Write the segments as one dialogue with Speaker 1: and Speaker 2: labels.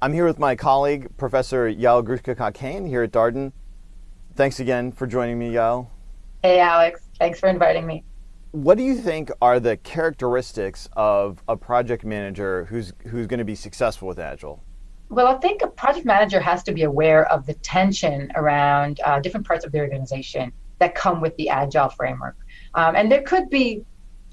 Speaker 1: I'm here with my colleague, Professor Yael Grushka-Cockayne here at Darden. Thanks again for joining me, Yael.
Speaker 2: Hey, Alex. Thanks for inviting me.
Speaker 1: What do you think are the characteristics of a project manager who's who's going to be successful with Agile?
Speaker 2: Well, I think a project manager has to be aware of the tension around uh, different parts of the organization that come with the Agile framework. Um, and there could be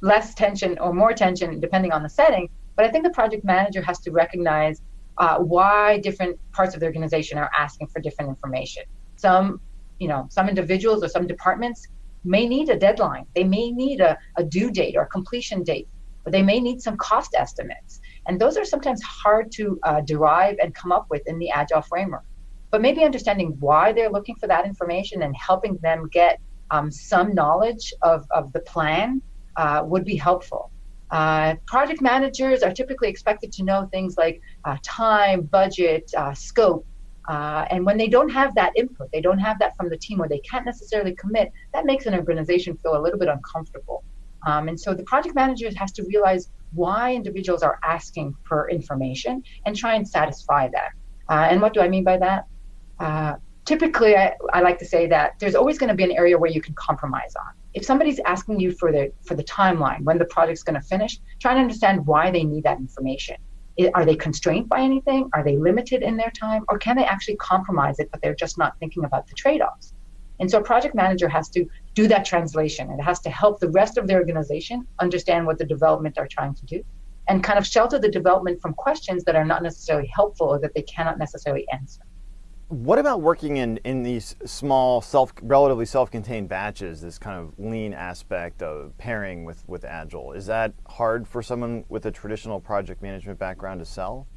Speaker 2: less tension or more tension depending on the setting, but I think the project manager has to recognize uh, why different parts of the organization are asking for different information. Some, you know, some individuals or some departments may need a deadline. They may need a, a due date or a completion date, or they may need some cost estimates. And those are sometimes hard to uh, derive and come up with in the Agile framework. But maybe understanding why they're looking for that information and helping them get um, some knowledge of, of the plan uh, would be helpful. Uh, project managers are typically expected to know things like uh, time, budget, uh, scope. Uh, and when they don't have that input, they don't have that from the team or they can't necessarily commit, that makes an organization feel a little bit uncomfortable. Um, and so the project manager has to realize why individuals are asking for information and try and satisfy that. Uh, and what do I mean by that? Typically, I, I like to say that there's always going to be an area where you can compromise on. If somebody's asking you for the for the timeline when the project's going to finish try to understand why they need that information. Are they constrained by anything? Are they limited in their time? Or can they actually compromise it but they're just not thinking about the trade-offs? And so a project manager has to do that translation. It has to help the rest of the organization understand what the development are trying to do and kind of shelter the development from questions that are not necessarily helpful or that they cannot necessarily answer
Speaker 1: what about working in, in these small, self, relatively self-contained batches, this kind of lean aspect of pairing with, with Agile? Is that hard for someone with a traditional project management background to sell?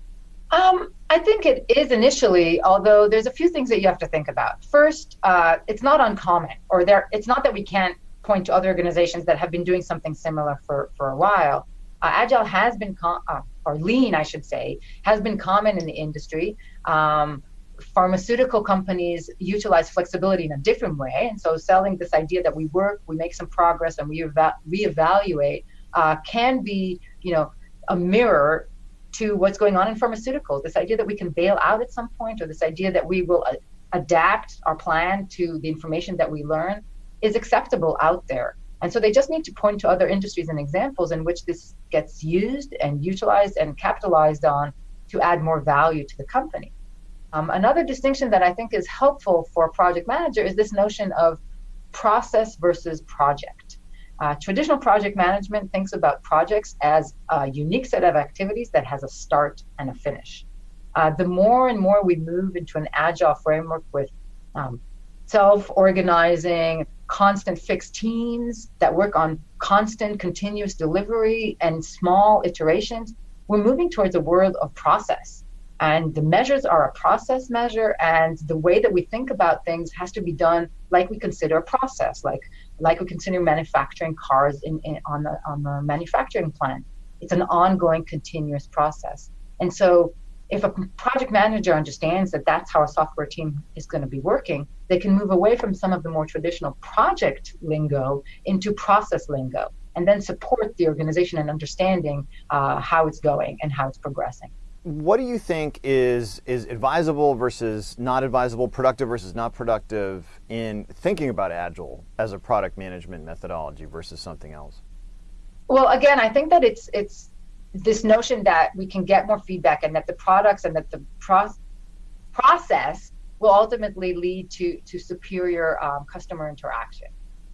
Speaker 2: Um, I think it is initially, although there's a few things that you have to think about. First, uh, it's not uncommon, or there, it's not that we can't point to other organizations that have been doing something similar for, for a while. Uh, Agile has been, uh, or lean, I should say, has been common in the industry. Um, pharmaceutical companies utilize flexibility in a different way. And so selling this idea that we work, we make some progress, and we eva- reevaluate uh, can be, you know, a mirror to what's going on in pharmaceuticals. This idea that we can bail out at some point, or this idea that we will uh, adapt our plan to the information that we learn, is acceptable out there. And so they just need to point to other industries and examples in which this gets used and utilized and capitalized on to add more value to the company. Um, another distinction that I think is helpful for project manager is this notion of process versus project. Uh, traditional project management thinks about projects as a unique set of activities that has a start and a finish. Uh, the more and more we move into an agile framework with um, self organizing, constant fixed teams that work on constant continuous delivery and small iterations, we're moving towards a world of process and the measures are a process measure and the way that we think about things has to be done like we consider a process like like we consider manufacturing cars in, in on the on the manufacturing plant. It's an ongoing continuous process. And so if a project manager understands that that's how a software team is going to be working they can move away from some of the more traditional project lingo into process lingo and then support the organization in understanding uh, how it's going and how it's progressing
Speaker 1: what do you think is is advisable versus not advisable, productive versus not productive in thinking about agile as a product management methodology versus something else?
Speaker 2: Well, again, I think that it's it's this notion that we can get more feedback and that the products and that the pro- process will ultimately lead to to superior um, customer interaction.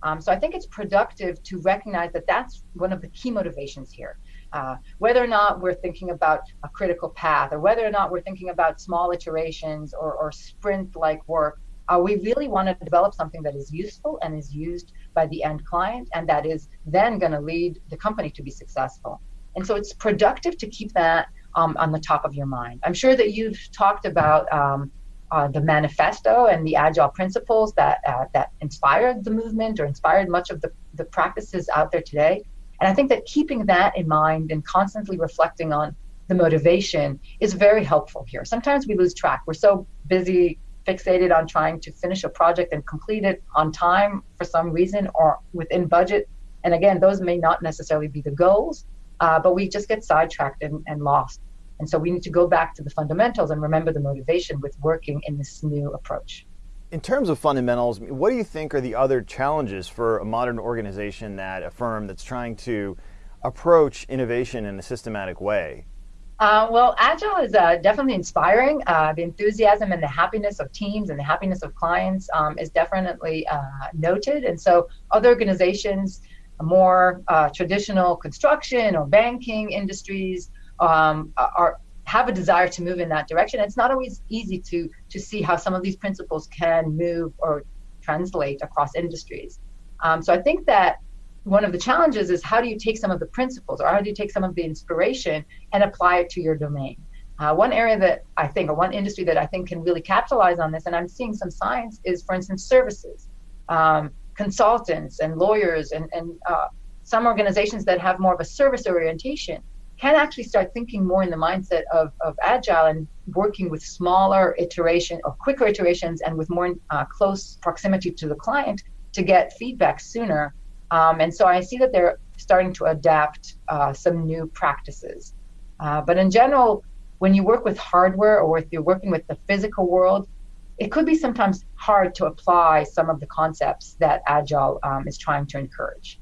Speaker 2: Um, so I think it's productive to recognize that that's one of the key motivations here uh, whether or not we're thinking about a critical path or whether or not we're thinking about small iterations or, or sprint like work, uh, we really want to develop something that is useful and is used by the end client and that is then going to lead the company to be successful. And so it's productive to keep that um, on the top of your mind. I'm sure that you've talked about um, uh, the manifesto and the agile principles that uh, that inspired the movement or inspired much of the, the practices out there today. And I think that keeping that in mind and constantly reflecting on the motivation is very helpful here. Sometimes we lose track. We're so busy, fixated on trying to finish a project and complete it on time for some reason or within budget. And again, those may not necessarily be the goals, uh, but we just get sidetracked and, and lost. And so we need to go back to the fundamentals and remember the motivation with working in this new approach.
Speaker 1: In terms of fundamentals, what do you think are the other challenges for a modern organization that a firm that's trying to approach innovation in a systematic way?
Speaker 2: Uh, well, Agile is uh, definitely inspiring. Uh, the enthusiasm and the happiness of teams and the happiness of clients um, is definitely uh, noted. And so, other organizations, more uh, traditional construction or banking industries, um, are have a desire to move in that direction. It's not always easy to to see how some of these principles can move or translate across industries. Um, so I think that one of the challenges is how do you take some of the principles or how do you take some of the inspiration and apply it to your domain? Uh, one area that I think, or one industry that I think can really capitalize on this, and I'm seeing some signs, is for instance, services. Um, consultants and lawyers and, and uh, some organizations that have more of a service orientation can actually start thinking more in the mindset of, of agile and working with smaller iteration or quicker iterations and with more uh, close proximity to the client to get feedback sooner um, and so I see that they're starting to adapt uh, some new practices. Uh, but in general, when you work with hardware or if you're working with the physical world, it could be sometimes hard to apply some of the concepts that Agile um, is trying to encourage.